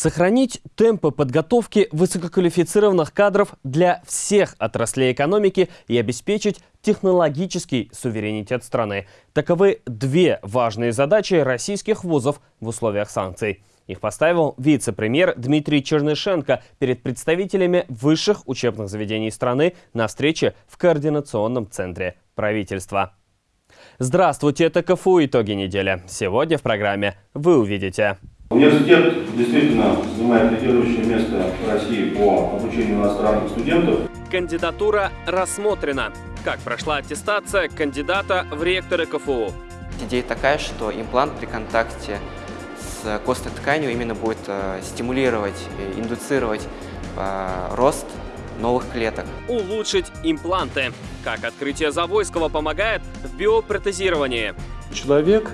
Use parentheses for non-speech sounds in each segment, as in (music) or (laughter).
Сохранить темпы подготовки высококвалифицированных кадров для всех отраслей экономики и обеспечить технологический суверенитет страны. Таковы две важные задачи российских вузов в условиях санкций. Их поставил вице-премьер Дмитрий Чернышенко перед представителями высших учебных заведений страны на встрече в Координационном центре правительства. Здравствуйте, это КФУ «Итоги недели». Сегодня в программе вы увидите. Университет действительно занимает лидирующее место в России по обучению иностранных студентов. Кандидатура рассмотрена. Как прошла аттестация кандидата в ректоры КФУ? Идея такая, что имплант при контакте с костной тканью именно будет э, стимулировать, индуцировать э, рост новых клеток. Улучшить импланты. Как открытие Завойского помогает в биопротезировании? Человек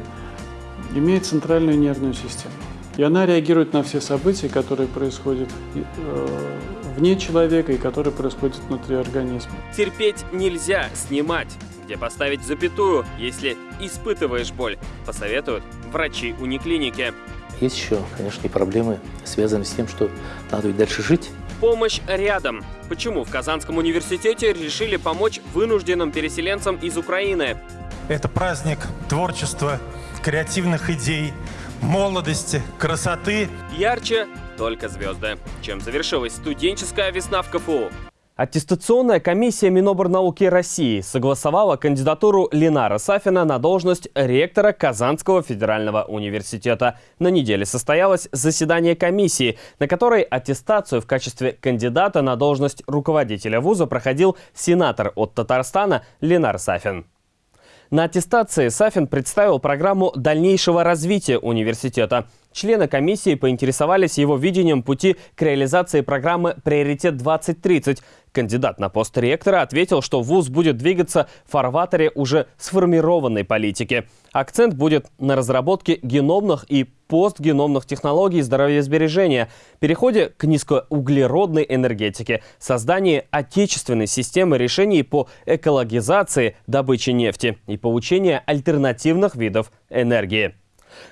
имеет центральную нервную систему. И она реагирует на все события, которые происходят э, вне человека и которые происходят внутри организма. Терпеть нельзя, снимать. Где поставить запятую, если испытываешь боль, посоветуют врачи униклиники. Есть еще, конечно, и проблемы, связанные с тем, что надо ведь дальше жить. Помощь рядом. Почему в Казанском университете решили помочь вынужденным переселенцам из Украины? Это праздник творчества, креативных идей, молодости, красоты. Ярче только звезды. Чем завершилась студенческая весна в КФУ? Аттестационная комиссия Миноборнауки России согласовала кандидатуру Ленара Сафина на должность ректора Казанского федерального университета. На неделе состоялось заседание комиссии, на которой аттестацию в качестве кандидата на должность руководителя вуза проходил сенатор от Татарстана Ленар Сафин. На аттестации Сафин представил программу дальнейшего развития университета. Члены комиссии поинтересовались его видением пути к реализации программы «Приоритет-2030». Кандидат на пост ректора ответил, что ВУЗ будет двигаться в фарватере уже сформированной политики. Акцент будет на разработке геномных и постгеномных технологий здоровьесбережения, переходе к низкоуглеродной энергетике, создании отечественной системы решений по экологизации добычи нефти и получении альтернативных видов энергии.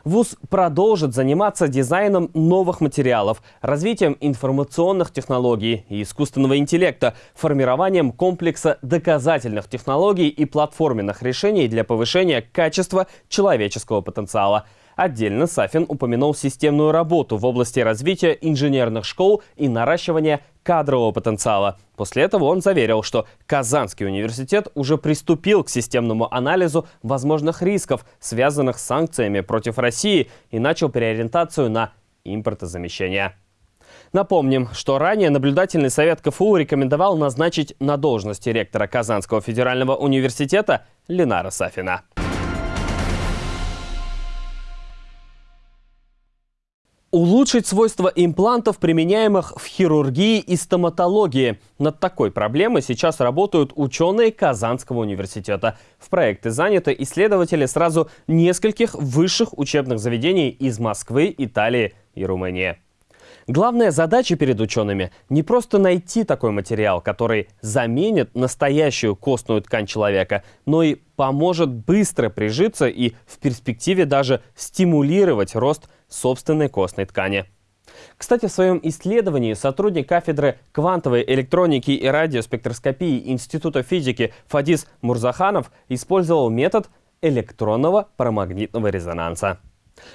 ВУЗ продолжит заниматься дизайном новых материалов, развитием информационных технологий и искусственного интеллекта, формированием комплекса доказательных технологий и платформенных решений для повышения качества человеческого потенциала – Отдельно Сафин упомянул системную работу в области развития инженерных школ и наращивания кадрового потенциала. После этого он заверил, что Казанский университет уже приступил к системному анализу возможных рисков, связанных с санкциями против России, и начал переориентацию на импортозамещение. Напомним, что ранее наблюдательный совет КФУ рекомендовал назначить на должности ректора Казанского федерального университета Ленара Сафина. Улучшить свойства имплантов, применяемых в хирургии и стоматологии. Над такой проблемой сейчас работают ученые Казанского университета. В проекты заняты исследователи сразу нескольких высших учебных заведений из Москвы, Италии и Румынии. Главная задача перед учеными – не просто найти такой материал, который заменит настоящую костную ткань человека, но и поможет быстро прижиться и в перспективе даже стимулировать рост собственной костной ткани. Кстати, в своем исследовании сотрудник кафедры квантовой электроники и радиоспектроскопии Института физики Фадис Мурзаханов использовал метод электронного парамагнитного резонанса.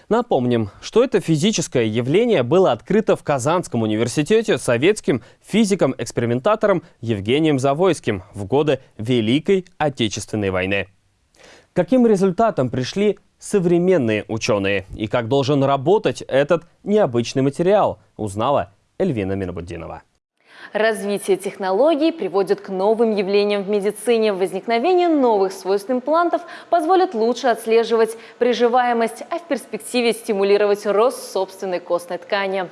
Напомним, что это физическое явление было открыто в Казанском университете советским физиком-экспериментатором Евгением Завойским в годы Великой Отечественной войны. Каким результатом пришли современные ученые и как должен работать этот необычный материал, узнала Эльвина Минобуддинова. Развитие технологий приводит к новым явлениям в медицине. Возникновение новых свойств имплантов позволит лучше отслеживать приживаемость, а в перспективе стимулировать рост собственной костной ткани.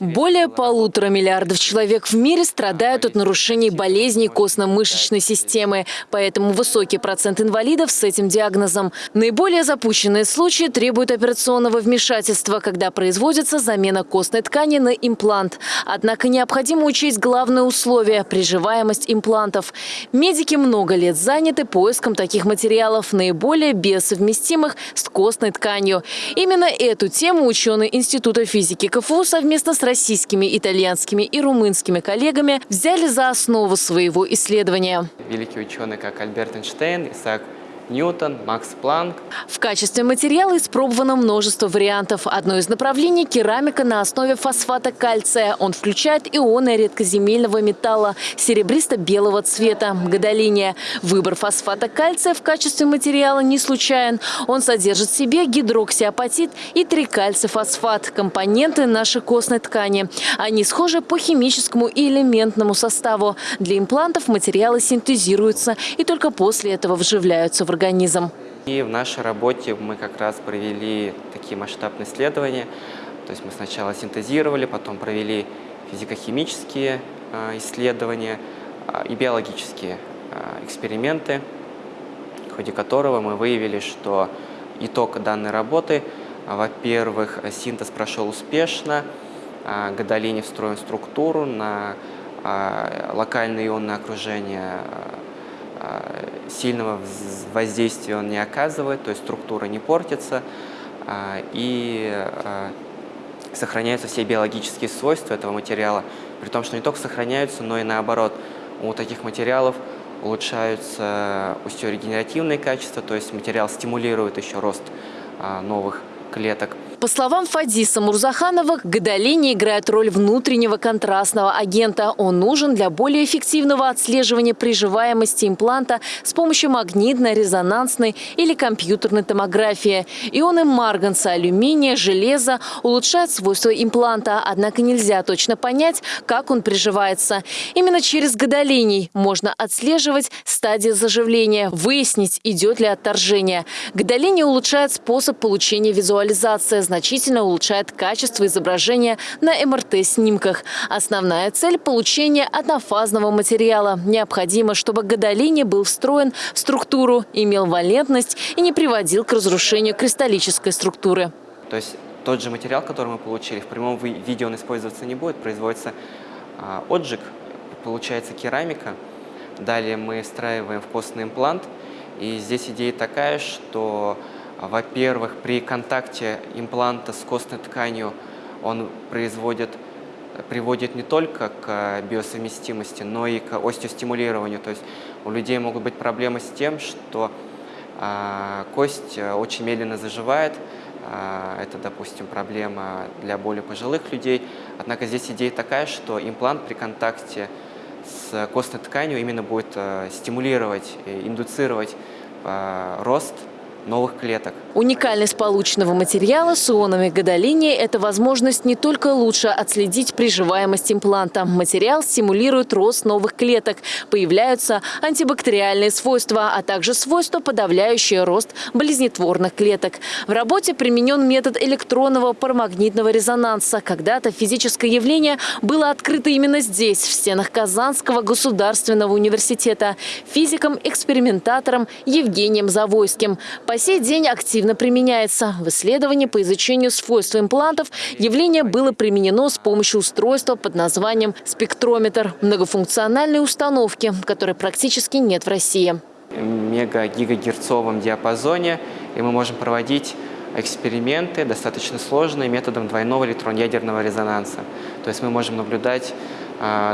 Более полутора миллиардов человек в мире страдают от нарушений болезней костно-мышечной системы, поэтому высокий процент инвалидов с этим диагнозом. Наиболее запущенные случаи требуют операционного вмешательства, когда производится замена костной ткани на имплант. Однако необходимо учесть главное условие – приживаемость имплантов. Медики много лет заняты поиском таких материалов, наиболее бессовместимых с костной тканью. Именно эту тему ученые Института физики КФУ совместно с российскими, итальянскими и румынскими коллегами взяли за основу своего исследования. Великие ученые, как Альберт Эйнштейн, Исаак Ньютон, Макс Планк. В качестве материала испробовано множество вариантов. Одно из направлений – керамика на основе фосфата кальция. Он включает ионы редкоземельного металла серебристо-белого цвета – гадолиния. Выбор фосфата кальция в качестве материала не случаен. Он содержит в себе гидроксиапатит и трикальцифосфат – компоненты нашей костной ткани. Они схожи по химическому и элементному составу. Для имплантов материалы синтезируются и только после этого вживляются в организм организм. И в нашей работе мы как раз провели такие масштабные исследования. То есть мы сначала синтезировали, потом провели физико-химические а, исследования а, и биологические а, эксперименты, в ходе которого мы выявили, что итог данной работы, во-первых, синтез прошел успешно, гадолине встроен в структуру на локальное ионное окружение сильного воздействия он не оказывает, то есть структура не портится а, и а, сохраняются все биологические свойства этого материала, при том, что не только сохраняются, но и наоборот, у таких материалов улучшаются остеорегенеративные качества, то есть материал стимулирует еще рост новых клеток. По словам Фадиса Мурзаханова, гадолиния играет роль внутреннего контрастного агента. Он нужен для более эффективного отслеживания приживаемости импланта с помощью магнитно-резонансной или компьютерной томографии. Ионы марганца, алюминия, железа улучшают свойства импланта, однако нельзя точно понять, как он приживается. Именно через гадолиний можно отслеживать стадии заживления, выяснить, идет ли отторжение. Гадолиния улучшает способ получения визуализации, значительно улучшает качество изображения на МРТ-снимках. Основная цель – получение однофазного материала. Необходимо, чтобы гадолиний был встроен в структуру, имел валентность и не приводил к разрушению кристаллической структуры. То есть тот же материал, который мы получили, в прямом виде он использоваться не будет, производится а, отжиг, получается керамика. Далее мы встраиваем в костный имплант. И здесь идея такая, что во-первых, при контакте импланта с костной тканью он производит, приводит не только к биосовместимости, но и к остеостимулированию. То есть у людей могут быть проблемы с тем, что э, кость очень медленно заживает. Э, это, допустим, проблема для более пожилых людей. Однако здесь идея такая, что имплант при контакте с костной тканью именно будет э, стимулировать, индуцировать рост новых клеток. Уникальность полученного материала с ионами гадолиния – это возможность не только лучше отследить приживаемость импланта. Материал стимулирует рост новых клеток. Появляются антибактериальные свойства, а также свойства, подавляющие рост болезнетворных клеток. В работе применен метод электронного парамагнитного резонанса. Когда-то физическое явление было открыто именно здесь, в стенах Казанского государственного университета, физиком-экспериментатором Евгением Завойским. По сей день активно применяется. В исследовании по изучению свойств имплантов явление было применено с помощью устройства под названием спектрометр многофункциональной установки, которой практически нет в России. Мега-гигагерцовом диапазоне, и мы можем проводить эксперименты достаточно сложные методом двойного электрон-ядерного резонанса. То есть мы можем наблюдать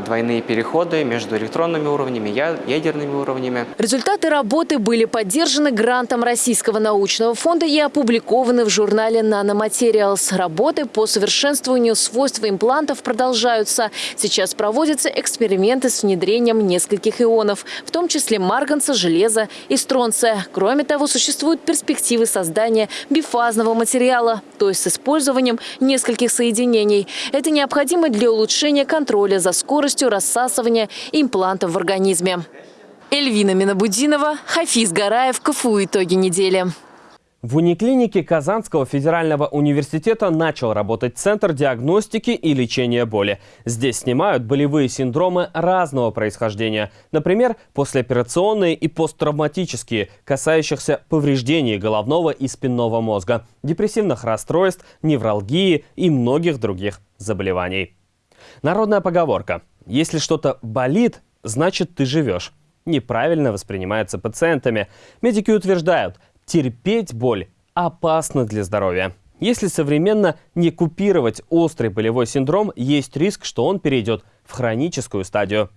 двойные переходы между электронными уровнями, ядерными уровнями. Результаты работы были поддержаны грантом Российского научного фонда и опубликованы в журнале Nanomaterials. Работы по совершенствованию свойств имплантов продолжаются. Сейчас проводятся эксперименты с внедрением нескольких ионов, в том числе марганца, железа и стронция. Кроме того, существуют перспективы создания бифазного материала, то есть с использованием нескольких соединений. Это необходимо для улучшения контроля за скоростью рассасывания имплантов в организме. Эльвина Минабудинова, Хафиз Гараев, КФУ «Итоги недели». В униклинике Казанского федерального университета начал работать Центр диагностики и лечения боли. Здесь снимают болевые синдромы разного происхождения. Например, послеоперационные и посттравматические, касающихся повреждений головного и спинного мозга, депрессивных расстройств, невралгии и многих других заболеваний. Народная поговорка «Если что-то болит, значит ты живешь» неправильно воспринимается пациентами. Медики утверждают, терпеть боль опасно для здоровья. Если современно не купировать острый болевой синдром, есть риск, что он перейдет в хроническую стадию.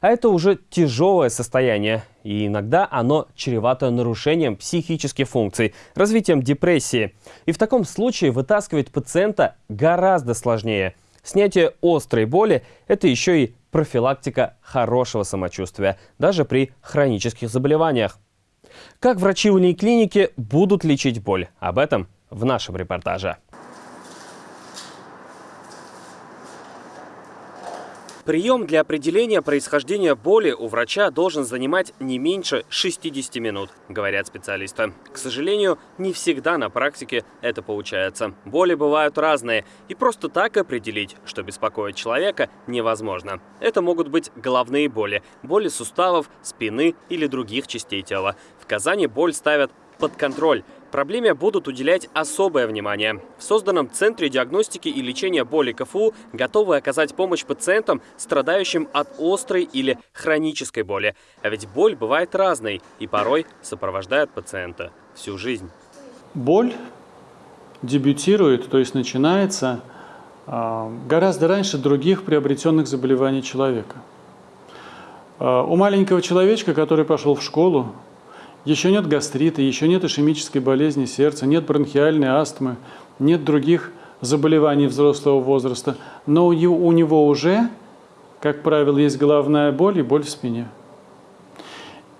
А это уже тяжелое состояние, и иногда оно чревато нарушением психических функций, развитием депрессии. И в таком случае вытаскивать пациента гораздо сложнее. Снятие острой боли – это еще и профилактика хорошего самочувствия, даже при хронических заболеваниях. Как врачи клиники будут лечить боль? Об этом в нашем репортаже. Прием для определения происхождения боли у врача должен занимать не меньше 60 минут, говорят специалисты. К сожалению, не всегда на практике это получается. Боли бывают разные, и просто так определить, что беспокоит человека, невозможно. Это могут быть головные боли, боли суставов, спины или других частей тела. В Казани боль ставят под контроль. Проблеме будут уделять особое внимание. В созданном Центре диагностики и лечения боли КФУ готовы оказать помощь пациентам, страдающим от острой или хронической боли. А ведь боль бывает разной и порой сопровождает пациента всю жизнь. Боль дебютирует, то есть начинается а, гораздо раньше других приобретенных заболеваний человека. А, у маленького человечка, который пошел в школу, еще нет гастрита, еще нет ишемической болезни сердца, нет бронхиальной астмы, нет других заболеваний взрослого возраста, но у него уже, как правило, есть головная боль и боль в спине.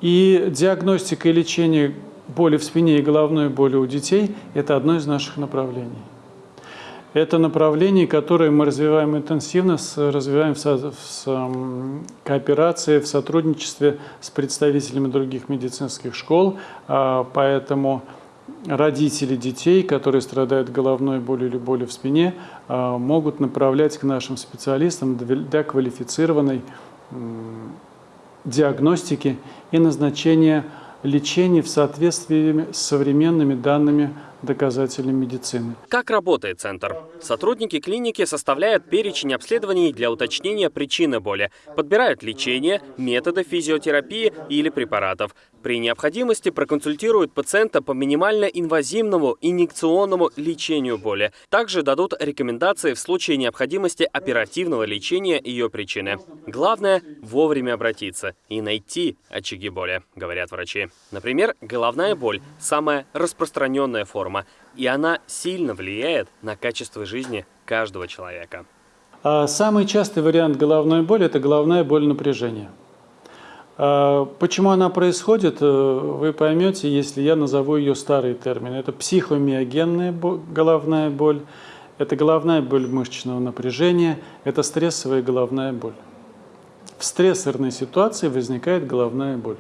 И диагностика и лечение боли в спине и головной боли у детей – это одно из наших направлений. Это направление, которое мы развиваем интенсивно, развиваем в, в кооперации, в сотрудничестве с представителями других медицинских школ. А, поэтому родители детей, которые страдают головной болью или болью в спине, а, могут направлять к нашим специалистам для квалифицированной диагностики и назначения лечения в соответствии с современными данными доказательной медицины. Как работает центр? Сотрудники клиники составляют перечень обследований для уточнения причины боли, подбирают лечение, методы физиотерапии или препаратов. При необходимости проконсультируют пациента по минимально инвазивному инъекционному лечению боли. Также дадут рекомендации в случае необходимости оперативного лечения ее причины. Главное – вовремя обратиться и найти очаги боли, говорят врачи. Например, головная боль – самая распространенная форма, и она сильно влияет на качество жизни каждого человека. А самый частый вариант головной боли – это головная боль напряжения. А, почему она происходит, э, вы поймете, если я назову ее старый термин. Это психомиогенная головная боль, это головная боль мышечного напряжения, это стрессовая головная боль. В стрессорной ситуации возникает головная боль.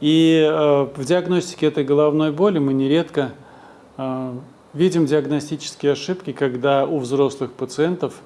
И э, в диагностике этой головной боли мы нередко видим диагностические ошибки, когда у взрослых пациентов –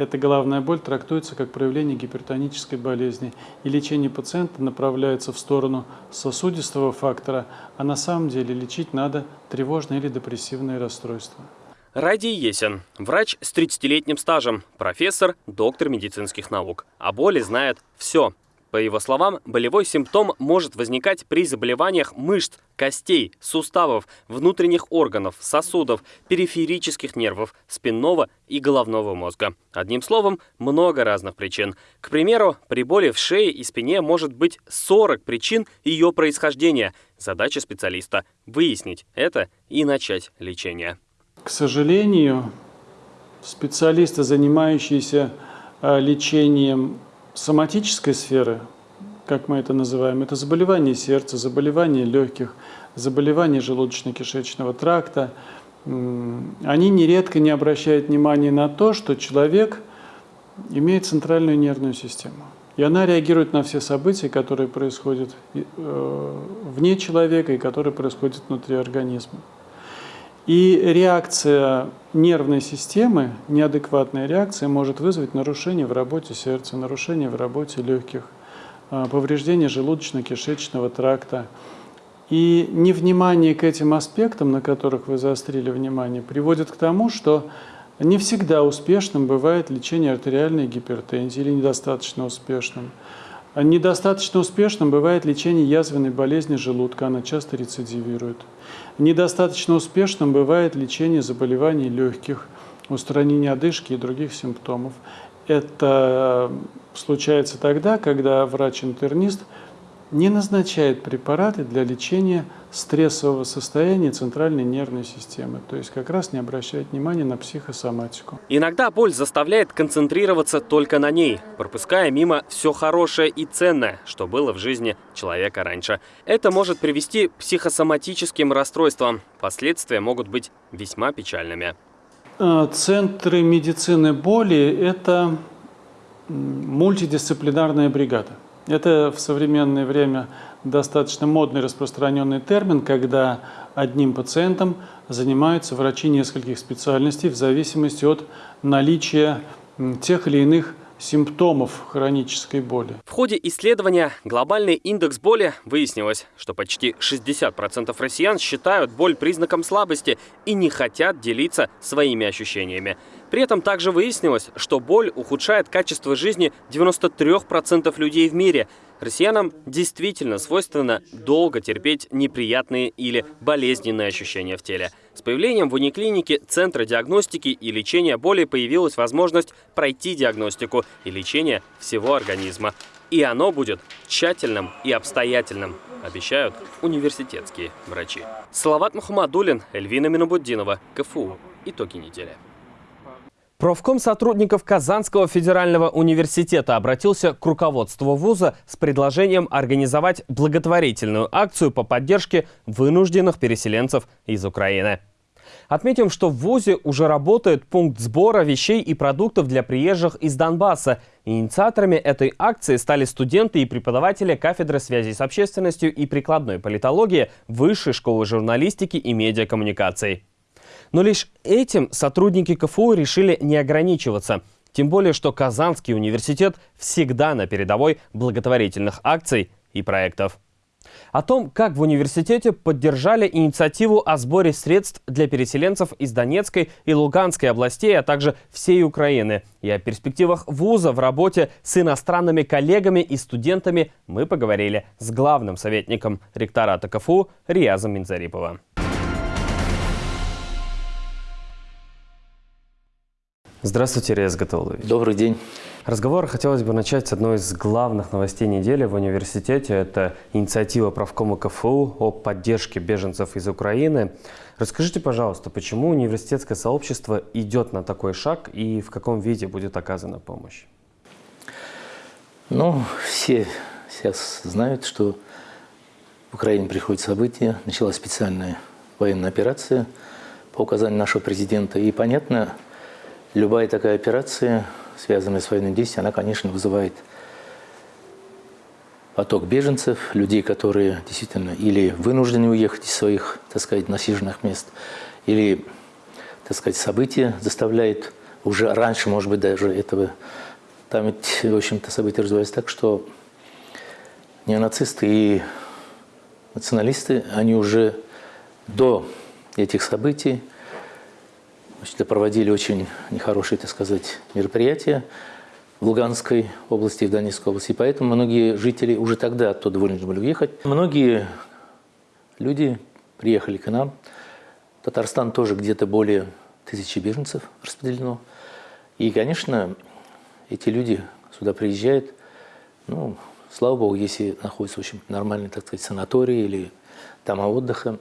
эта головная боль трактуется как проявление гипертонической болезни, и лечение пациента направляется в сторону сосудистого фактора, а на самом деле лечить надо тревожное или депрессивное расстройство. Ради Есин, врач с 30-летним стажем, профессор, доктор медицинских наук. О боли знает все. По его словам, болевой симптом может возникать при заболеваниях мышц, костей, суставов, внутренних органов, сосудов, периферических нервов, спинного и головного мозга. Одним словом, много разных причин. К примеру, при боли в шее и спине может быть 40 причин ее происхождения. Задача специалиста – выяснить это и начать лечение. К сожалению, специалисты, занимающиеся э, лечением соматической сферы, как мы это называем, это заболевания сердца, заболевания легких, заболевания желудочно-кишечного тракта, они нередко не обращают внимания на то, что человек имеет центральную нервную систему. И она реагирует на все события, которые происходят э, вне человека и которые происходят внутри организма. И реакция нервной системы, неадекватная реакция, может вызвать нарушение в работе сердца, нарушение в работе легких, а, повреждение желудочно-кишечного тракта. И невнимание к этим аспектам, на которых вы заострили внимание, приводит к тому, что не всегда успешным бывает лечение артериальной гипертензии или недостаточно успешным. Недостаточно успешным бывает лечение язвенной болезни желудка, она часто рецидивирует. Недостаточно успешным бывает лечение заболеваний легких, устранение одышки и других симптомов. Это случается тогда, когда врач-интернист – не назначает препараты для лечения стрессового состояния центральной нервной системы, то есть как раз не обращает внимания на психосоматику. Иногда боль заставляет концентрироваться только на ней, пропуская мимо все хорошее и ценное, что было в жизни человека раньше. Это может привести к психосоматическим расстройствам. Последствия могут быть весьма печальными. Э, центры медицины боли – это мультидисциплинарная бригада. Это в современное время достаточно модный распространенный термин, когда одним пациентом занимаются врачи нескольких специальностей в зависимости от наличия тех или иных симптомов хронической боли. В ходе исследования «Глобальный индекс боли» выяснилось, что почти 60% россиян считают боль признаком слабости и не хотят делиться своими ощущениями. При этом также выяснилось, что боль ухудшает качество жизни 93% людей в мире – Россиянам действительно свойственно долго терпеть неприятные или болезненные ощущения в теле. С появлением в униклинике Центра диагностики и лечения боли появилась возможность пройти диагностику и лечение всего организма. И оно будет тщательным и обстоятельным, обещают университетские врачи. Салават Мухаммадулин, Эльвина Минобуддинова, КФУ. Итоги недели. Профком сотрудников Казанского федерального университета обратился к руководству вуза с предложением организовать благотворительную акцию по поддержке вынужденных переселенцев из Украины. Отметим, что в ВУЗе уже работает пункт сбора вещей и продуктов для приезжих из Донбасса. Инициаторами этой акции стали студенты и преподаватели кафедры связи с общественностью и прикладной политологии Высшей школы журналистики и медиакоммуникаций. Но лишь этим сотрудники КФУ решили не ограничиваться. Тем более, что Казанский университет всегда на передовой благотворительных акций и проектов. О том, как в университете поддержали инициативу о сборе средств для переселенцев из Донецкой и Луганской областей, а также всей Украины. И о перспективах вуза в работе с иностранными коллегами и студентами мы поговорили с главным советником ректората КФУ Риязом Минзариповым. Здравствуйте, Рез Гатаулович. Добрый день. Разговор хотелось бы начать с одной из главных новостей недели в университете. Это инициатива правкома КФУ о поддержке беженцев из Украины. Расскажите, пожалуйста, почему университетское сообщество идет на такой шаг и в каком виде будет оказана помощь? Ну, все сейчас знают, что в Украине приходят события. Началась специальная военная операция по указанию нашего президента. И понятно, Любая такая операция, связанная с военным действием, она, конечно, вызывает поток беженцев, людей, которые действительно или вынуждены уехать из своих, так сказать, насиженных мест, или, так сказать, события заставляют уже раньше, может быть, даже этого. Там ведь, в общем-то, события развиваются так, что неонацисты и националисты, они уже до этих событий Значит, проводили очень нехорошие, так сказать, мероприятия в Луганской области и в Донецкой области. И поэтому многие жители уже тогда оттуда вынуждены были уехать. Многие люди приехали к нам. Татарстан тоже где-то более тысячи беженцев распределено. И, конечно, эти люди сюда приезжают, ну, слава богу, если находятся в общем нормальные, так сказать, санатории или дома отдыха,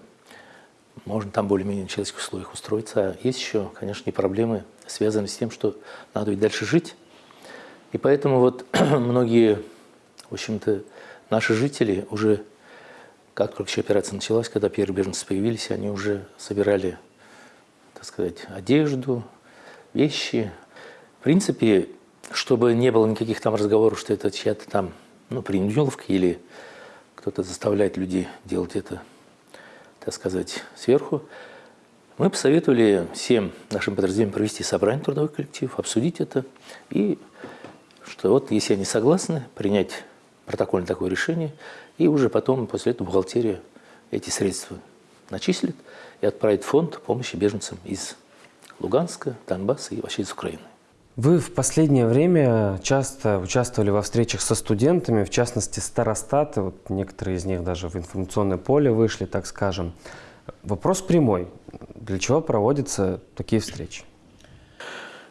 можно там более-менее в человеческих условиях устроиться. А есть еще, конечно, и проблемы, связанные с тем, что надо ведь дальше жить. И поэтому вот (clears throat) многие, в общем-то, наши жители уже, как только еще операция началась, когда первые беженцы появились, они уже собирали, так сказать, одежду, вещи. В принципе, чтобы не было никаких там разговоров, что это чья-то там, ну, принудиловка или кто-то заставляет людей делать это так сказать, сверху, мы посоветовали всем нашим подразделениям провести собрание трудовых коллективов, обсудить это, и что вот, если они согласны, принять протокольное такое решение, и уже потом, после этого, бухгалтерия эти средства начислит и отправит фонд помощи беженцам из Луганска, Донбасса и вообще из Украины. Вы в последнее время часто участвовали во встречах со студентами, в частности старостаты, вот некоторые из них даже в информационное поле вышли, так скажем. Вопрос прямой. Для чего проводятся такие встречи?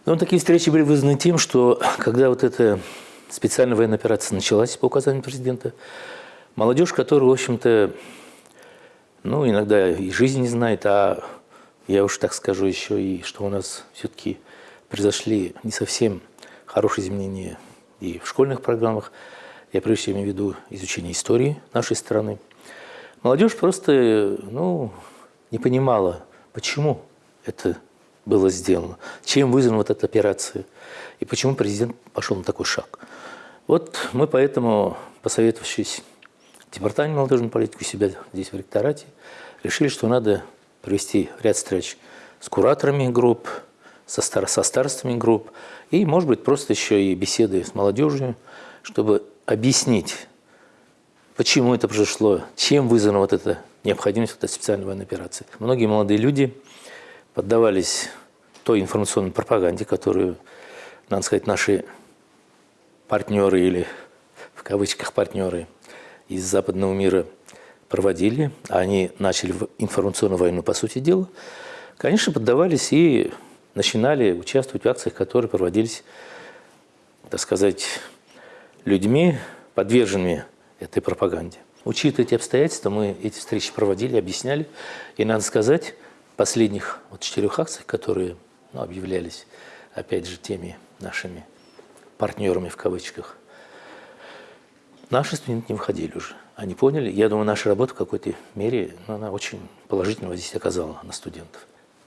Ну, такие встречи были вызваны тем, что когда вот эта специальная военная операция началась по указанию президента, молодежь, которая, в общем-то, ну, иногда и жизни не знает, а я уж так скажу еще и, что у нас все-таки произошли не совсем хорошие изменения и в школьных программах. Я прежде имею в виду изучение истории нашей страны. Молодежь просто ну, не понимала, почему это было сделано, чем вызвана вот эта операция и почему президент пошел на такой шаг. Вот мы поэтому, посоветовавшись в департаменте молодежной политики у себя здесь в ректорате, решили, что надо провести ряд встреч с кураторами групп, со, стар со старостами групп и, может быть, просто еще и беседы с молодежью, чтобы объяснить, почему это произошло, чем вызвана вот эта необходимость вот этой специальной военной операции. Многие молодые люди поддавались той информационной пропаганде, которую, надо сказать, наши партнеры или в кавычках партнеры из западного мира проводили, они начали информационную войну, по сути дела, конечно, поддавались и начинали участвовать в акциях, которые проводились, так сказать, людьми, подверженными этой пропаганде. Учитывая эти обстоятельства, мы эти встречи проводили, объясняли. И надо сказать, последних вот четырех акциях, которые ну, объявлялись, опять же, теми нашими партнерами в кавычках, наши студенты не выходили уже. Они поняли. Я думаю, наша работа в какой-то мере, ну, она очень положительного здесь оказала на студентов.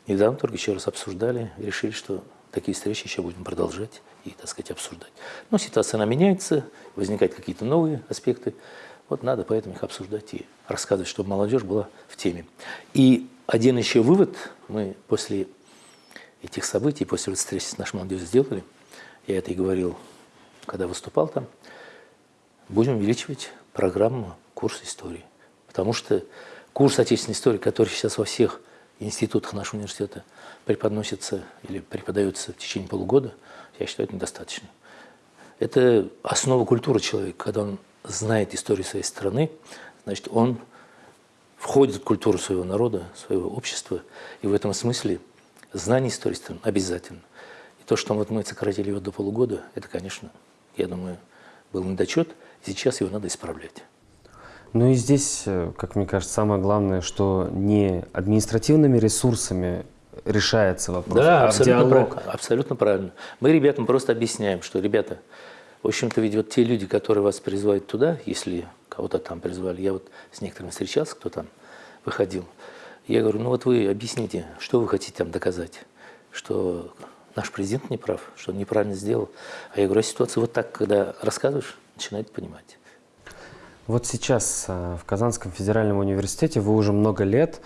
Недавно только еще раз обсуждали решили, что такие встречи еще будем продолжать и, так сказать, обсуждать. Но ситуация, она меняется, возникают какие-то новые аспекты. Вот надо поэтому их обсуждать и рассказывать, чтобы молодежь была в теме. И один еще вывод мы после этих событий, после встречи с нашей молодежью сделали, я это и говорил, когда выступал там, будем увеличивать программу курс истории. Потому что курс отечественной истории, который сейчас во всех институтах нашего университета преподносится или преподается в течение полугода, я считаю, это недостаточно. Это основа культуры человека. Когда он знает историю своей страны, значит, он входит в культуру своего народа, своего общества. И в этом смысле знание истории страны обязательно. И то, что мы сократили его до полугода, это, конечно, я думаю, был недочет. Сейчас его надо исправлять. Ну и здесь, э, как мне кажется, самое главное, что не административными ресурсами решается вопрос, да, а абсолютно диалог. Правильно, абсолютно правильно. Мы ребятам просто объясняем, что, ребята, в общем-то, ведь вот те люди, которые вас призывают туда, если кого-то там призвали, я вот с некоторыми встречался, кто там выходил, я говорю, ну вот вы объясните, что вы хотите там доказать, что наш президент не прав, что он неправильно сделал. А я говорю, а ситуация вот так, когда рассказываешь, начинает понимать. Вот сейчас э, в Казанском федеральном университете вы уже много лет,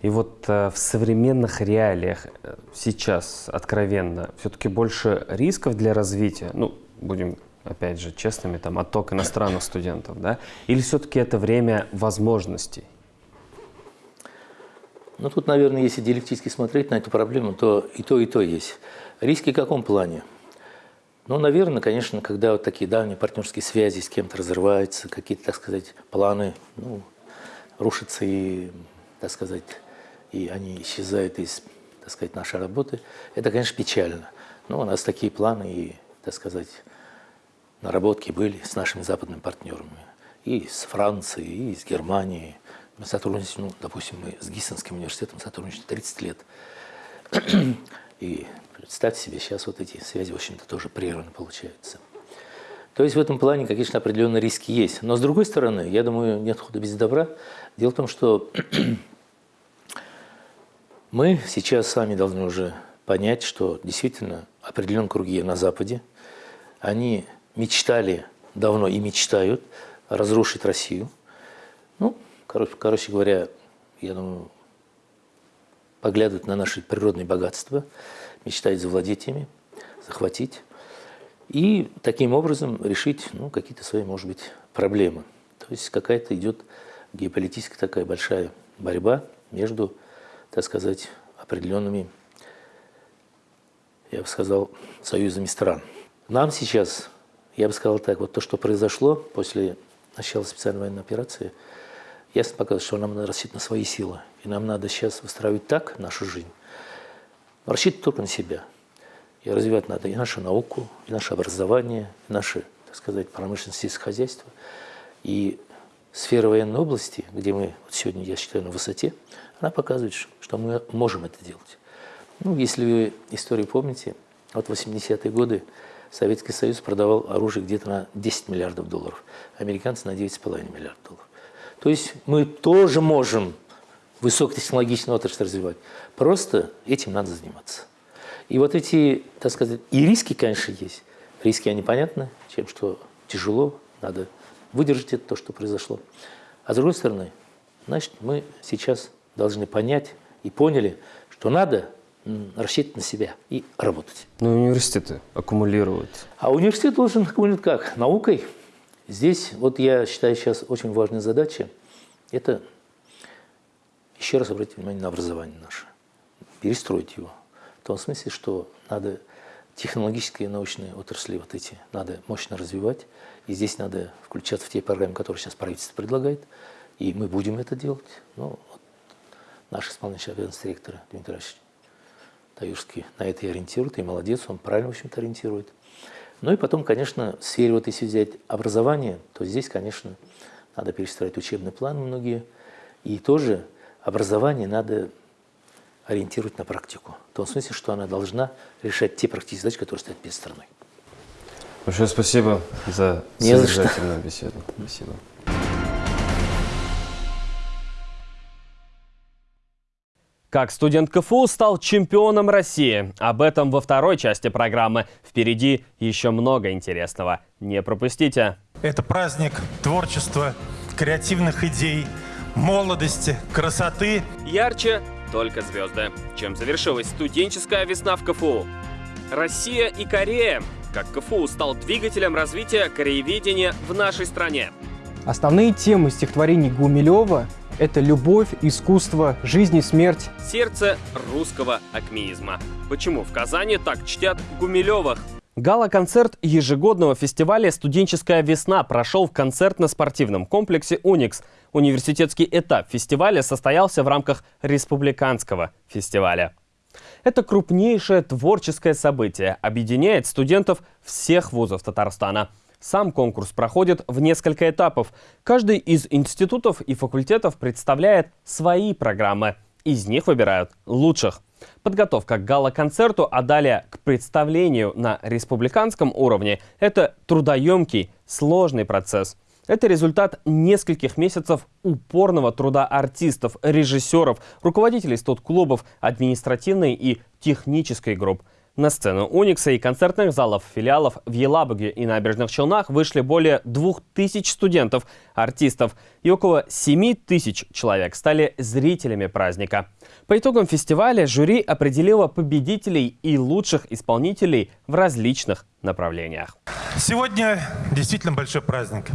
и вот э, в современных реалиях э, сейчас откровенно все-таки больше рисков для развития, ну, будем опять же честными, там отток иностранных студентов, да, или все-таки это время возможностей? Ну, тут, наверное, если диалектически смотреть на эту проблему, то и то, и то есть. Риски в каком плане? Ну, наверное, конечно, когда вот такие давние партнерские связи с кем-то разрываются, какие-то, так сказать, планы ну, рушатся и, так сказать, и они исчезают из, так сказать, нашей работы, это, конечно, печально. Но у нас такие планы и, так сказать, наработки были с нашими западными партнерами. И с Францией, и с Германией. Мы сотрудничаем, ну, допустим, мы с Гиссенским университетом сотрудничаем 30 лет. (clears throat) И Представьте себе, сейчас вот эти связи, в общем-то, тоже прерваны получаются. То есть в этом плане, конечно, определенные риски есть. Но с другой стороны, я думаю, нет хода без добра. Дело в том, что (clears throat) мы сейчас сами должны уже понять, что действительно определенные круги на Западе, они мечтали давно и мечтают разрушить Россию. Ну, короче, короче говоря, я думаю, поглядывают на наши природные богатства – мечтает завладеть ими, захватить и таким образом решить ну, какие-то свои, может быть, проблемы. То есть какая-то идет геополитическая такая большая борьба между, так сказать, определенными я бы сказал, союзами стран. Нам сейчас, я бы сказал так, вот то, что произошло после начала специальной военной операции, ясно показывает, что нам надо рассчитывать на свои силы. И нам надо сейчас выстраивать так нашу жизнь, рассчитывать только на себя. И развивать надо и нашу науку, и наше образование, и наше, так сказать, промышленность и хозяйство. И сфера военной области, где мы вот сегодня, я считаю, на высоте, она показывает, что мы можем это делать. Ну, если вы историю помните, вот 80-е годы Советский Союз продавал оружие где-то на 10 миллиардов долларов, американцы на 9,5 миллиардов долларов. То есть мы тоже можем высокотехнологичную отрасль развивать. Просто этим надо заниматься. И вот эти, так сказать, и риски, конечно, есть. Риски, они понятны, чем что тяжело, надо выдержать это, то, что произошло. А с другой стороны, значит, мы сейчас должны понять и поняли, что надо рассчитывать на себя и работать. Но университеты аккумулируют. А университет должен аккумулировать как? Наукой. Здесь, вот я считаю, сейчас очень важная задача – это еще раз обратить внимание на образование наше, перестроить его. В том смысле, что надо технологические и научные отрасли вот эти надо мощно развивать. И здесь надо включаться в те программы, которые сейчас правительство предлагает. И мы будем это делать. Ну, вот наш исполняющий обязанности директора Дмитрий Ильич Таюрский на это и ориентирует, и молодец, он правильно, в общем-то, ориентирует. Ну и потом, конечно, в сфере, вот если взять образование, то здесь, конечно, надо перестраивать учебные планы многие. И тоже образование надо ориентировать на практику. В том смысле, что она должна решать те практические задачи, которые стоят перед страной. Большое спасибо за содержательную беседу. Спасибо. Как студент КФУ стал чемпионом России? Об этом во второй части программы. Впереди еще много интересного. Не пропустите. Это праздник творчества, креативных идей, молодости, красоты. Ярче только звезды. Чем завершилась студенческая весна в КФУ? Россия и Корея. Как КФУ стал двигателем развития корееведения в нашей стране. Основные темы стихотворений Гумилева – это любовь, искусство, жизнь и смерть. Сердце русского акмеизма. Почему в Казани так чтят Гумилевых? Гала-концерт ежегодного фестиваля «Студенческая весна» прошел в концертно-спортивном комплексе «Уникс». Университетский этап фестиваля состоялся в рамках республиканского фестиваля. Это крупнейшее творческое событие, объединяет студентов всех вузов Татарстана. Сам конкурс проходит в несколько этапов. Каждый из институтов и факультетов представляет свои программы. Из них выбирают лучших. Подготовка к гала-концерту, а далее к представлению на республиканском уровне – это трудоемкий, сложный процесс. Это результат нескольких месяцев упорного труда артистов, режиссеров, руководителей студ-клубов, административной и технической групп – на сцену Уникса и концертных залов филиалов в Елабуге и Набережных Челнах вышли более 2000 студентов, артистов и около 7000 человек стали зрителями праздника. По итогам фестиваля жюри определило победителей и лучших исполнителей в различных направлениях. Сегодня действительно большой праздник.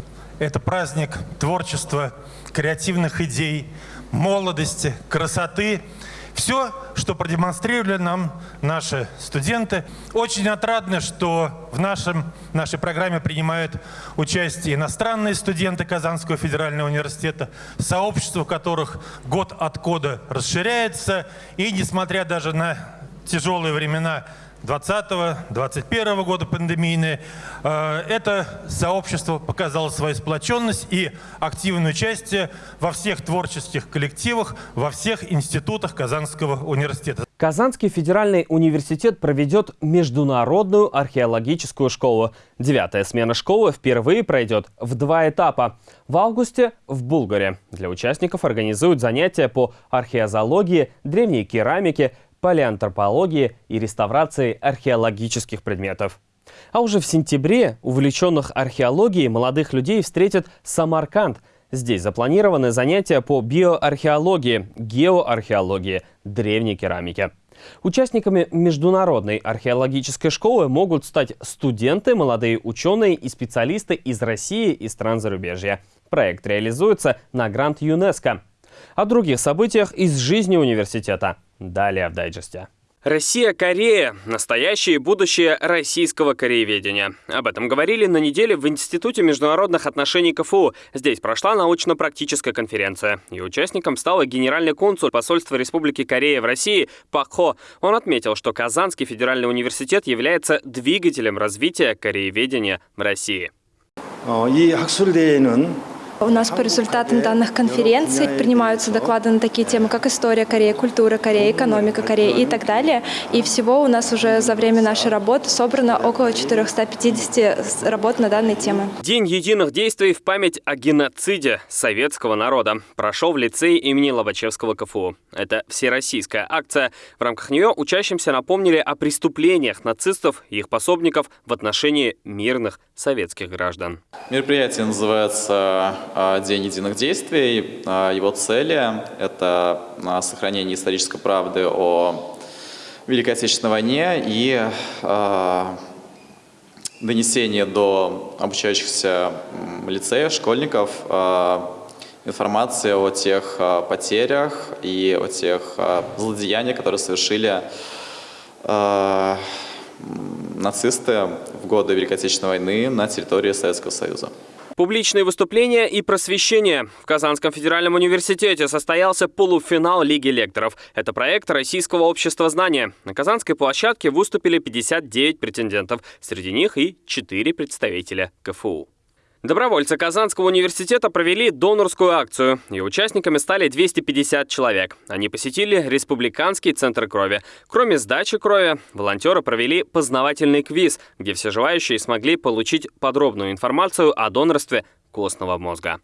Это праздник творчества, креативных идей, молодости, красоты – все, что продемонстрировали нам наши студенты. Очень отрадно, что в нашем, нашей программе принимают участие иностранные студенты Казанского федерального университета, сообщество которых год от года расширяется. И несмотря даже на тяжелые времена 2020-2021 года пандемийные, э, это сообщество показало свою сплоченность и активное участие во всех творческих коллективах, во всех институтах Казанского университета. Казанский федеральный университет проведет международную археологическую школу. Девятая смена школы впервые пройдет в два этапа. В августе в Булгаре. Для участников организуют занятия по археозологии, древней керамике, палеантропологии и реставрации археологических предметов. А уже в сентябре увлеченных археологией молодых людей встретит Самарканд. Здесь запланированы занятия по биоархеологии, геоархеологии, древней керамике. Участниками международной археологической школы могут стать студенты, молодые ученые и специалисты из России и стран зарубежья. Проект реализуется на грант ЮНЕСКО. О других событиях из жизни университета – Далее в дайджесте. Россия-Корея – настоящее и будущее российского корееведения. Об этом говорили на неделе в Институте международных отношений КФУ. Здесь прошла научно-практическая конференция. И участником стал генеральный консул посольства Республики Корея в России Пак Хо. Он отметил, что Казанский федеральный университет является двигателем развития корееведения в России. 이 학술대회는 У нас по результатам данных конференций принимаются доклады на такие темы, как история Кореи, культура Кореи, экономика Кореи и так далее. И всего у нас уже за время нашей работы собрано около 450 работ на данные темы. День единых действий в память о геноциде советского народа прошел в лицее имени Лобачевского КФУ. Это всероссийская акция. В рамках нее учащимся напомнили о преступлениях нацистов и их пособников в отношении мирных советских граждан. Мероприятие называется День единых действий. А, его цели – это а, сохранение исторической правды о Великой Отечественной войне и донесение до обучающихся лицеев, школьников информации о тех потерях и о тех злодеяниях, которые совершили нацисты в годы Великой Отечественной войны на территории Советского Союза. Публичные выступления и просвещение. В Казанском федеральном университете состоялся полуфинал Лиги лекторов. Это проект Российского общества знания. На Казанской площадке выступили 59 претендентов. Среди них и 4 представителя КФУ. Добровольцы Казанского университета провели донорскую акцию, и участниками стали 250 человек. Они посетили Республиканский центр крови. Кроме сдачи крови, волонтеры провели познавательный квиз, где все желающие смогли получить подробную информацию о донорстве костного мозга.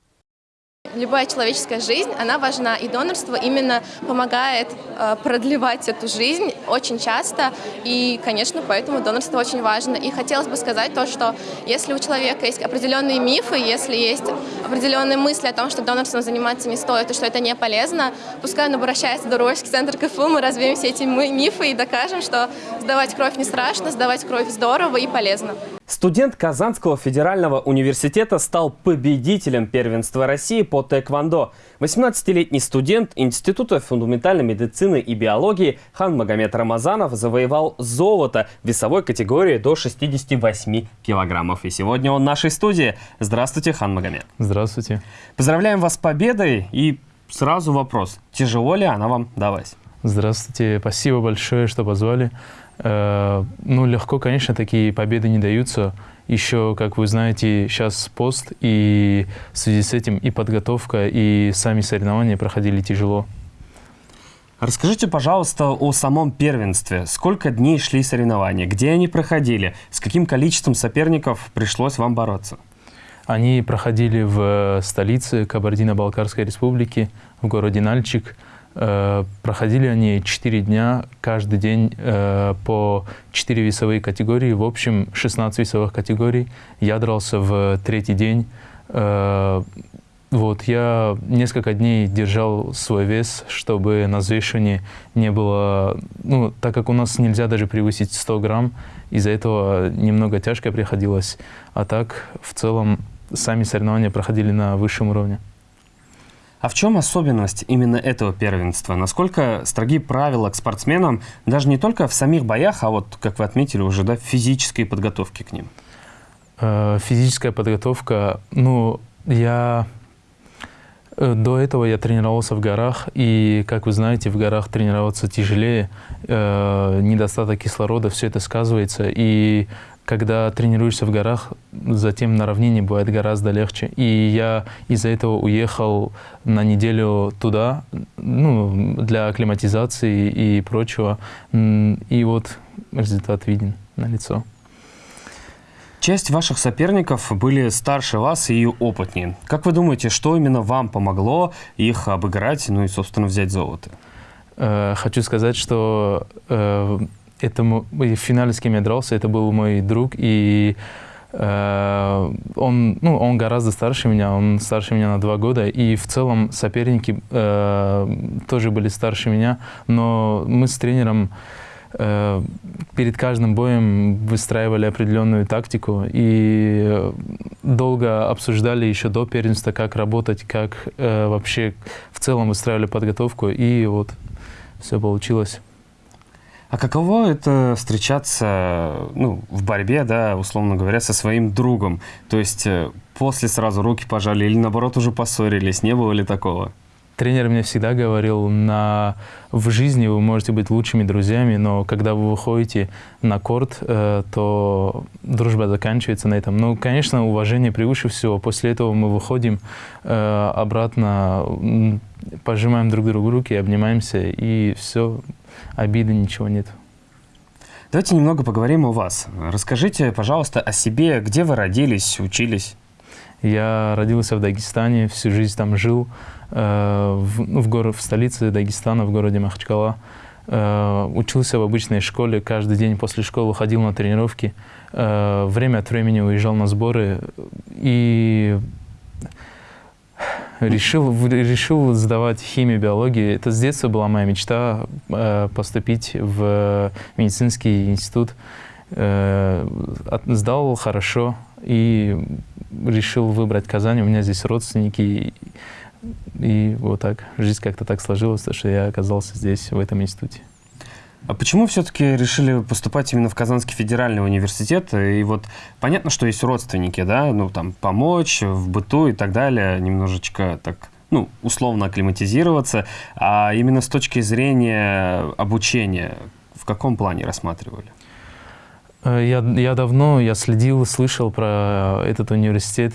Любая человеческая жизнь, она важна, и донорство именно помогает э, продлевать эту жизнь очень часто, и, конечно, поэтому донорство очень важно. И хотелось бы сказать то, что если у человека есть определенные мифы, если есть определенные мысли о том, что донорством заниматься не стоит, и что это не полезно, пускай он обращается в Добровольческий центр КФУ, мы развеем все эти мифы и докажем, что сдавать кровь не страшно, сдавать кровь здорово и полезно. Студент Казанского федерального университета стал победителем первенства России по тэквондо. 18-летний студент Института фундаментальной медицины и биологии Хан Магомед Рамазанов завоевал золото в весовой категории до 68 килограммов. И сегодня он в нашей студии. Здравствуйте, Хан Магомед. Здравствуйте. Поздравляем вас с победой. И сразу вопрос, тяжело ли она вам далась? Здравствуйте, спасибо большое, что позвали. Э, ну, легко, конечно, такие победы не даются. Еще, как вы знаете, сейчас пост, и в связи с этим и подготовка, и сами соревнования проходили тяжело. Расскажите, пожалуйста, о самом первенстве. Сколько дней шли соревнования? Где они проходили? С каким количеством соперников пришлось вам бороться? Они проходили в столице Кабардино-Балкарской республики, в городе Нальчик – Э, проходили они 4 дня, каждый день э, по 4 весовые категории, в общем 16 весовых категорий. Я дрался в третий день. Э, вот, я несколько дней держал свой вес, чтобы на взвешивании не было... Ну, так как у нас нельзя даже превысить 100 грамм, из-за этого немного тяжко приходилось. А так, в целом, сами соревнования проходили на высшем уровне. А в чем особенность именно этого первенства? Насколько строги правила к спортсменам, даже не только в самих боях, а вот, как вы отметили, уже да, физической подготовке к ним? Э, физическая подготовка, ну, я э, до этого я тренировался в горах, и, как вы знаете, в горах тренироваться тяжелее, э, недостаток кислорода, все это сказывается, и когда тренируешься в горах, затем на равнине бывает гораздо легче. И я из-за этого уехал на неделю туда, ну, для акклиматизации и прочего. И вот результат виден на лицо. Часть ваших соперников были старше вас и опытнее. Как вы думаете, что именно вам помогло их обыграть, ну и, собственно, взять золото? Э, хочу сказать, что э, этому, в финале с кем я дрался, это был мой друг, и э, он, ну, он гораздо старше меня, он старше меня на два года, и в целом соперники э, тоже были старше меня, но мы с тренером э, перед каждым боем выстраивали определенную тактику и долго обсуждали еще до первенства, как работать, как э, вообще в целом выстраивали подготовку, и вот все получилось. А каково это встречаться ну, в борьбе, да, условно говоря, со своим другом? То есть э, после сразу руки пожали или наоборот уже поссорились? Не было ли такого? Тренер мне всегда говорил, на, в жизни вы можете быть лучшими друзьями, но когда вы выходите на корт, э, то дружба заканчивается на этом. Ну, конечно, уважение превыше всего. После этого мы выходим э, обратно, пожимаем друг другу руки, обнимаемся, и все, обиды, ничего нет. Давайте немного поговорим о вас. Расскажите, пожалуйста, о себе, где вы родились, учились? Я родился в Дагестане, всю жизнь там жил, в, ну, в, город, в столице Дагестана, в городе Махачкала. Э, учился в обычной школе, каждый день после школы ходил на тренировки, э, время от времени уезжал на сборы и решил, решил сдавать химию, биологию. Это с детства была моя мечта э, поступить в медицинский институт. Э, сдал хорошо и решил выбрать Казань. У меня здесь родственники. И вот так, жизнь как-то так сложилась, что я оказался здесь, в этом институте. А почему все-таки решили поступать именно в Казанский федеральный университет? И вот понятно, что есть родственники, да, ну там помочь в быту и так далее, немножечко так, ну, условно акклиматизироваться. А именно с точки зрения обучения, в каком плане рассматривали? Э, я, я давно, я следил, слышал про этот университет.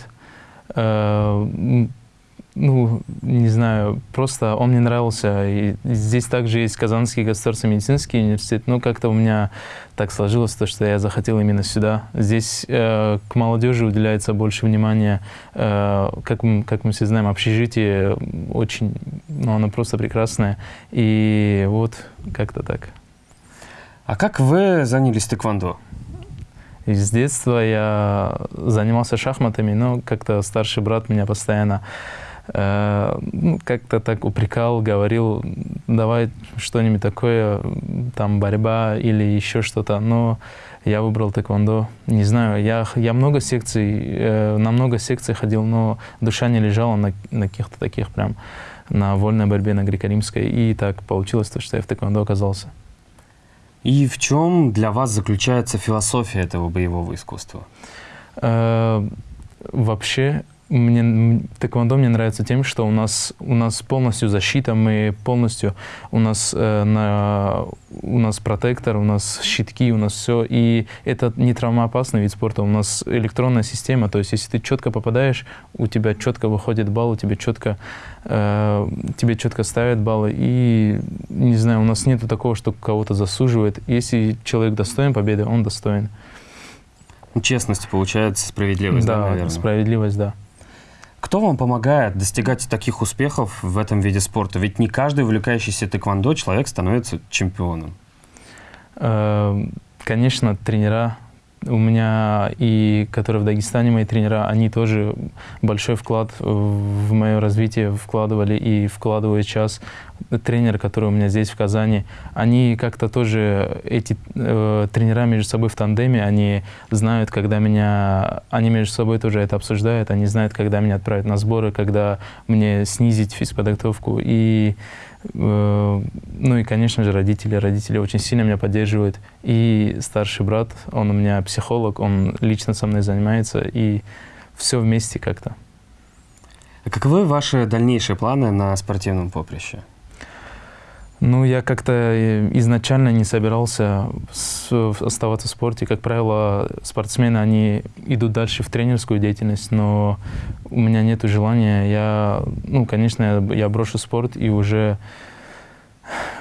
Ну, не знаю, просто он мне нравился. И здесь также есть Казанский государственный медицинский университет. Но как-то у меня так сложилось, то, что я захотел именно сюда. Здесь э, к молодежи уделяется больше внимания. Э, как, мы, как мы все знаем, общежитие очень, ну, оно просто прекрасное. И вот как-то так. А как вы занялись тэквондо? И с детства я занимался шахматами, но как-то старший брат меня постоянно как-то так упрекал, говорил, давай что-нибудь такое, там борьба или еще что-то. Но я выбрал тэквондо. Не знаю, я, я много секций, э, на много секций ходил, но душа не лежала на, на каких-то таких прям, на вольной борьбе, на греко-римской. И так получилось, то, что я в тэквондо оказался. И в чем для вас заключается философия этого боевого искусства? Э, вообще, мне, тэквондо мне нравится тем, что у нас, у нас полностью защита, мы полностью, у нас, э, на, у нас протектор, у нас щитки, у нас все. И это не травмоопасный вид спорта, у нас электронная система, то есть если ты четко попадаешь, у тебя четко выходит балл, у тебя четко, э, тебе четко ставят баллы. И, не знаю, у нас нету такого, что кого-то засуживает. Если человек достоин победы, он достоин. Честность, получается, справедливость, да, да наверное? справедливость, да. Кто вам помогает достигать таких успехов в этом виде спорта? Ведь не каждый увлекающийся тэквондо человек становится чемпионом. Эм, конечно, тренера у меня и которые в Дагестане мои тренера, они тоже большой вклад в мое развитие вкладывали и вкладывают сейчас. Тренеры, которые у меня здесь в Казани, они как-то тоже, эти э, тренера между собой в тандеме, они знают, когда меня, они между собой тоже это обсуждают, они знают, когда меня отправят на сборы, когда мне снизить физподготовку. И ну и, конечно же, родители. Родители очень сильно меня поддерживают. И старший брат, он у меня психолог, он лично со мной занимается, и все вместе как-то. А каковы ваши дальнейшие планы на спортивном поприще? Ну, я как-то э, изначально не собирался оставаться в спорте. Как правило, спортсмены, они идут дальше в тренерскую деятельность, но у меня нет желания. Я, ну, конечно, я, брошу спорт и уже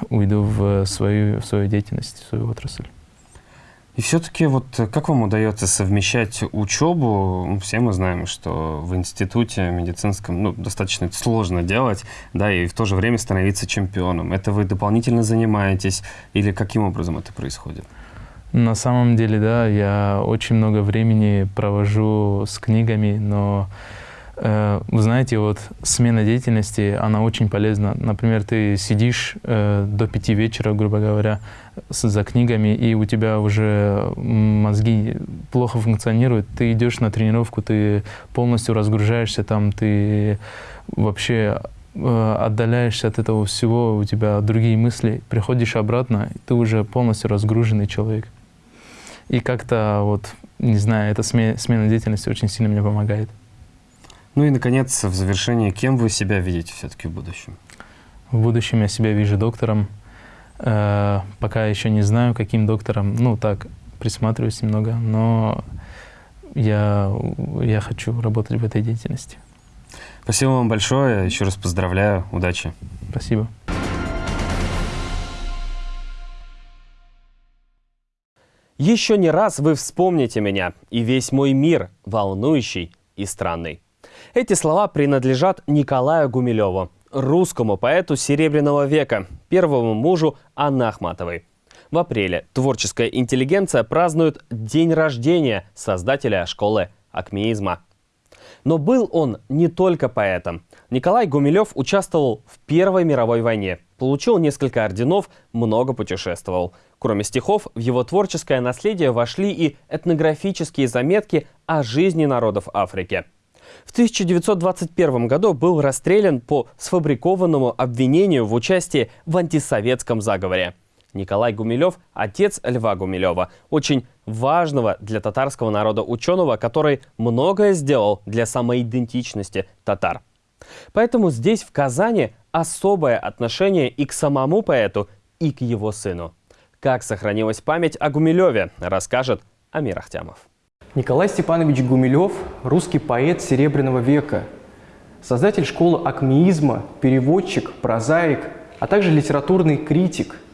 уйду в свою, в свою деятельность, в свою отрасль. И все-таки вот как вам удается совмещать учебу? Все мы знаем, что в институте медицинском ну, достаточно сложно делать, да, и в то же время становиться чемпионом. Это вы дополнительно занимаетесь или каким образом это происходит? На самом деле, да, я очень много времени провожу с книгами, но Э, вы знаете, вот смена деятельности, она очень полезна. Например, ты сидишь э, до пяти вечера, грубо говоря, за книгами, и у тебя уже мозги плохо функционируют. Ты идешь на тренировку, ты полностью разгружаешься там, ты вообще э, отдаляешься от этого всего, у тебя другие мысли, приходишь обратно, ты уже полностью разгруженный человек. И как-то вот, не знаю, эта смена деятельности очень сильно мне помогает. Ну и, наконец, в завершение, кем вы себя видите все-таки в будущем? В будущем я себя вижу доктором. Э, пока еще не знаю, каким доктором. Ну, так, присматриваюсь немного, но я, я хочу работать в этой деятельности. Спасибо вам большое. Еще раз поздравляю. Удачи. Спасибо. Еще не раз вы вспомните меня и весь мой мир, волнующий и странный. Эти слова принадлежат Николаю Гумилеву, русскому поэту Серебряного века, первому мужу Анны Ахматовой. В апреле творческая интеллигенция празднует день рождения создателя школы акмеизма. Но был он не только поэтом. Николай Гумилев участвовал в Первой мировой войне, получил несколько орденов, много путешествовал. Кроме стихов, в его творческое наследие вошли и этнографические заметки о жизни народов Африки. В 1921 году был расстрелян по сфабрикованному обвинению в участии в антисоветском заговоре. Николай Гумилев – отец Льва Гумилева, очень важного для татарского народа ученого, который многое сделал для самоидентичности татар. Поэтому здесь, в Казани, особое отношение и к самому поэту, и к его сыну. Как сохранилась память о Гумилеве, расскажет Амир Ахтямов. Николай Степанович Гумилев – русский поэт Серебряного века, создатель школы акмеизма, переводчик, прозаик, а также литературный критик –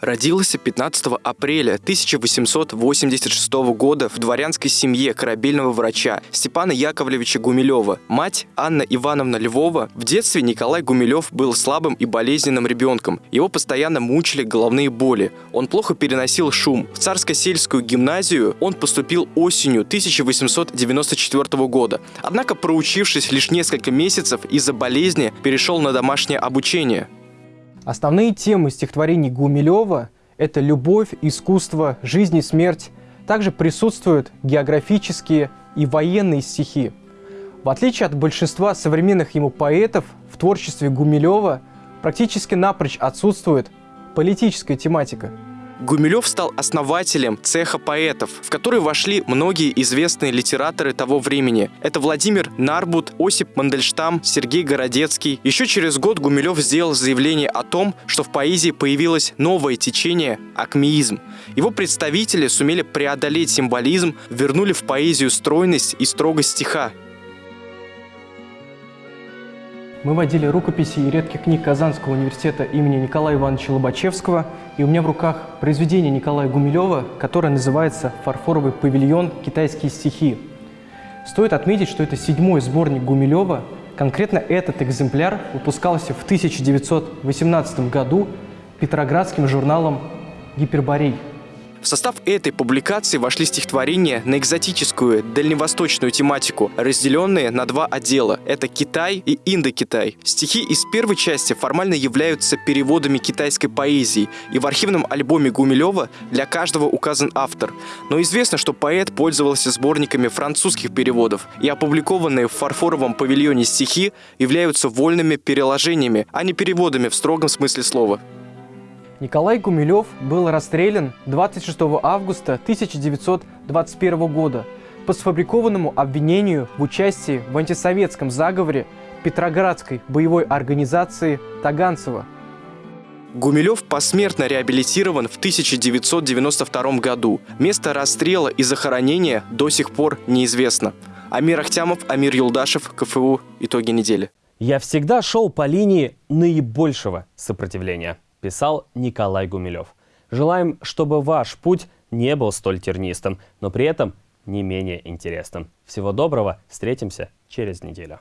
Родился 15 апреля 1886 года в дворянской семье корабельного врача Степана Яковлевича Гумилева. Мать Анна Ивановна Львова. В детстве Николай Гумилев был слабым и болезненным ребенком. Его постоянно мучили головные боли. Он плохо переносил шум. В царско-сельскую гимназию он поступил осенью 1894 года. Однако, проучившись лишь несколько месяцев из-за болезни, перешел на домашнее обучение. Основные темы стихотворений Гумилева – это любовь, искусство, жизнь и смерть. Также присутствуют географические и военные стихи. В отличие от большинства современных ему поэтов, в творчестве Гумилева практически напрочь отсутствует политическая тематика – Гумилев стал основателем цеха поэтов, в который вошли многие известные литераторы того времени. Это Владимир Нарбут, Осип Мандельштам, Сергей Городецкий. Еще через год Гумилев сделал заявление о том, что в поэзии появилось новое течение – акмеизм. Его представители сумели преодолеть символизм, вернули в поэзию стройность и строгость стиха. Мы водили рукописи и редких книг Казанского университета имени Николая Ивановича Лобачевского, и у меня в руках произведение Николая Гумилева, которое называется «Фарфоровый павильон. Китайские стихи». Стоит отметить, что это седьмой сборник Гумилева. Конкретно этот экземпляр выпускался в 1918 году Петроградским журналом «Гиперборей». В состав этой публикации вошли стихотворения на экзотическую дальневосточную тематику, разделенные на два отдела. Это Китай и Индокитай. Стихи из первой части формально являются переводами китайской поэзии, и в архивном альбоме Гумилева для каждого указан автор. Но известно, что поэт пользовался сборниками французских переводов, и опубликованные в фарфоровом павильоне стихи являются вольными переложениями, а не переводами в строгом смысле слова. Николай Гумилев был расстрелян 26 августа 1921 года по сфабрикованному обвинению в участии в антисоветском заговоре Петроградской боевой организации Таганцева. Гумилев посмертно реабилитирован в 1992 году. Место расстрела и захоронения до сих пор неизвестно. Амир Ахтямов, Амир Юлдашев, КФУ. Итоги недели. Я всегда шел по линии наибольшего сопротивления писал Николай Гумилев. Желаем, чтобы ваш путь не был столь тернистым, но при этом не менее интересным. Всего доброго, встретимся через неделю.